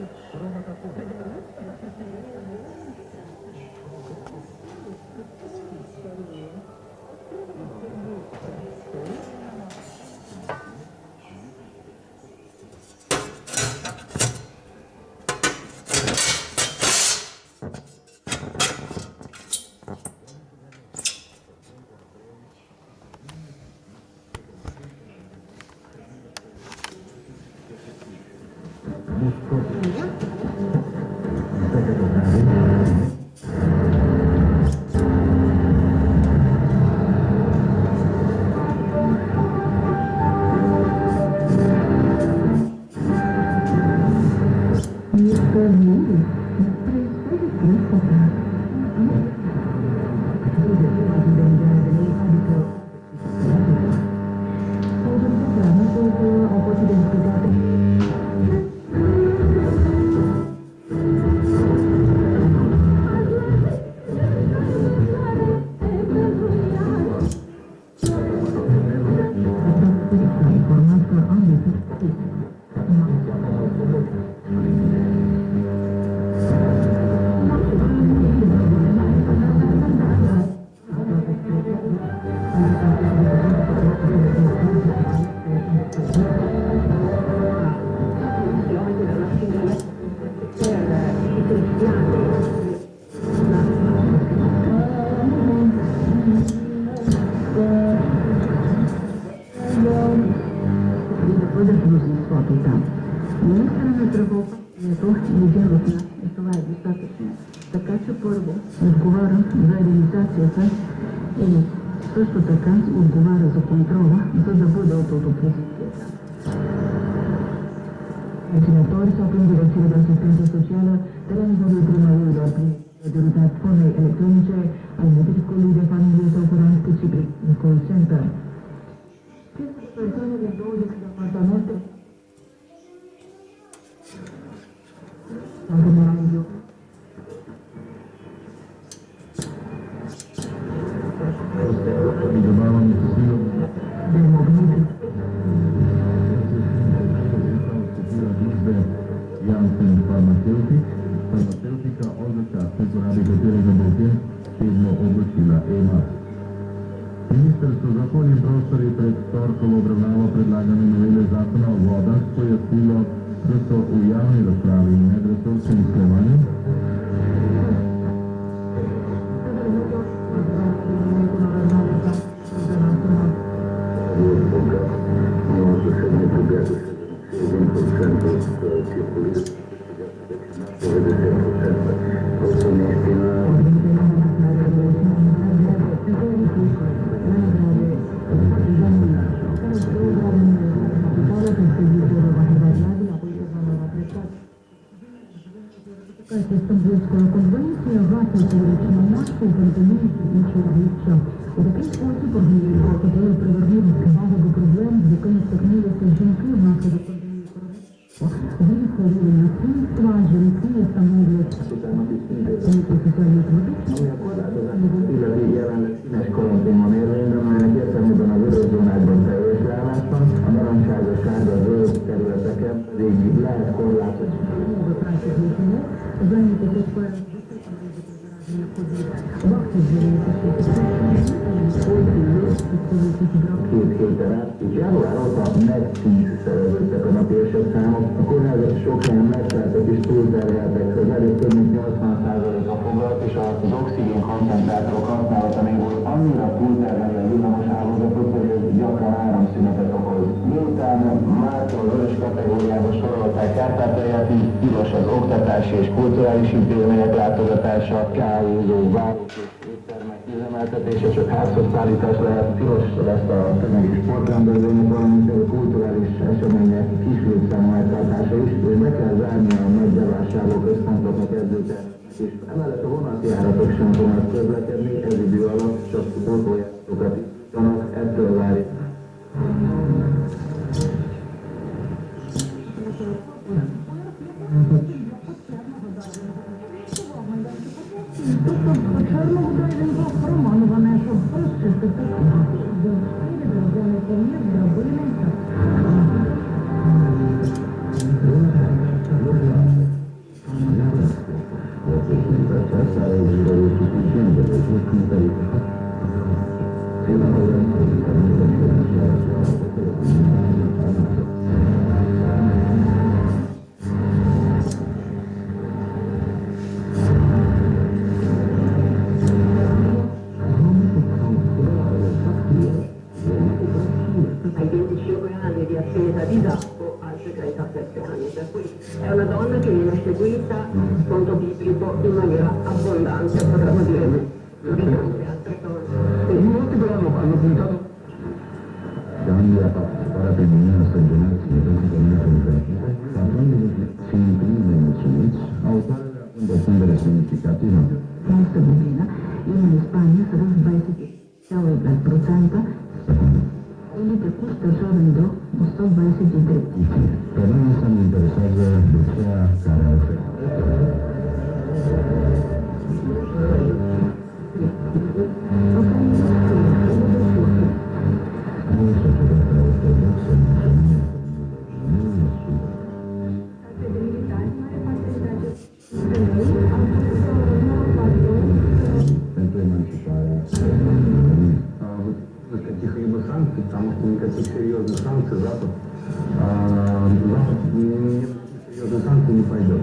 Thank you. světa, i също така отговаря за контрола, за да бъде от отопресията. Ето на втори степен директива за асистента социала, трябва да примали да приоритет плана електрониче, а и мотивко ли да фамилия са операнско си при колл-център. Често персони ли дойдат в апартамента, nem pedig lehet korlátozni. Két héten át, és január óta megtízszereződtek a napi esetszámok. A kórházak sok helyen megteltek és túlterheltek. Az előbb több mint 80% a foglalt, és az oxigén koncentrátorok használata még volt annyira túl helyett tilos az oktatási és kulturális intézmények látogatása, kávézó, várok és éttermek üzemeltetése, csak házhoz szállítás lehet, tilos lesz a tömeges sportrendezvények, valamint a kulturális események kis létszámú eltartása is, és be kell zárni a nagy bevásárló központoknak edzőket, és emellett a vonatjáratok sem fognak közlekedni, ez idő alatt csak autójárókat en España, Ele